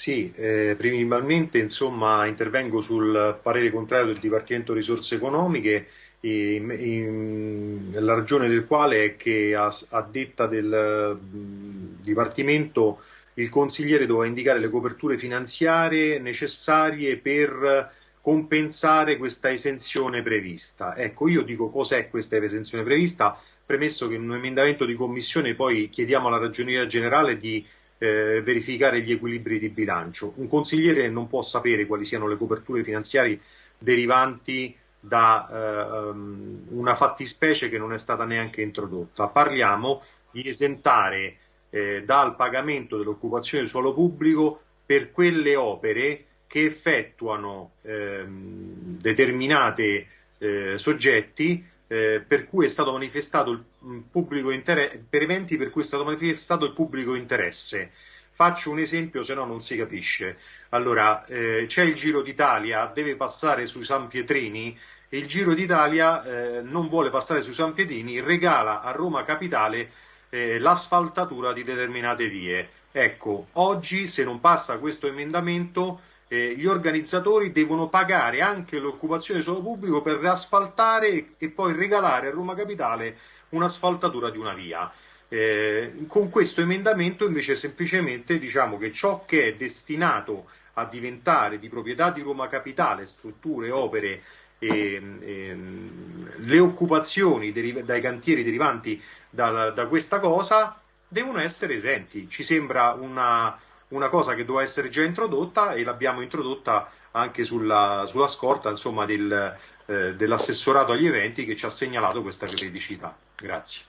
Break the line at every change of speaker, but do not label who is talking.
Sì, eh, principalmente insomma, intervengo sul parere contrario del Dipartimento Risorse Economiche, in, in, la ragione del quale è che a, a detta del Dipartimento il consigliere doveva indicare le coperture finanziarie necessarie per compensare questa esenzione prevista. Ecco, io dico cos'è questa esenzione prevista, premesso che in un emendamento di commissione poi chiediamo alla Ragioneria Generale di eh, verificare gli equilibri di bilancio. Un consigliere non può sapere quali siano le coperture finanziarie derivanti da eh, una fattispecie che non è stata neanche introdotta. Parliamo di esentare eh, dal pagamento dell'occupazione del suolo pubblico per quelle opere che effettuano ehm, determinate eh, soggetti eh, per cui è stato manifestato il mm, pubblico interesse, per eventi per cui è stato manifestato il pubblico interesse. Faccio un esempio, se no non si capisce. Allora, eh, c'è il Giro d'Italia, deve passare sui San Pietrini e il Giro d'Italia eh, non vuole passare sui San Pietrini, regala a Roma Capitale eh, l'asfaltatura di determinate vie. Ecco, oggi se non passa questo emendamento eh, gli organizzatori devono pagare anche l'occupazione suolo pubblico per asfaltare e poi regalare a Roma Capitale un'asfaltatura di una via. Eh, con questo emendamento invece semplicemente diciamo che ciò che è destinato a diventare di proprietà di Roma Capitale, strutture, opere e, e le occupazioni dai cantieri derivanti da, da questa cosa devono essere esenti. Ci sembra una, una cosa che doveva essere già introdotta e l'abbiamo introdotta anche sulla, sulla scorta insomma, del, eh, dell'assessorato agli eventi che ci ha segnalato questa criticità. Grazie.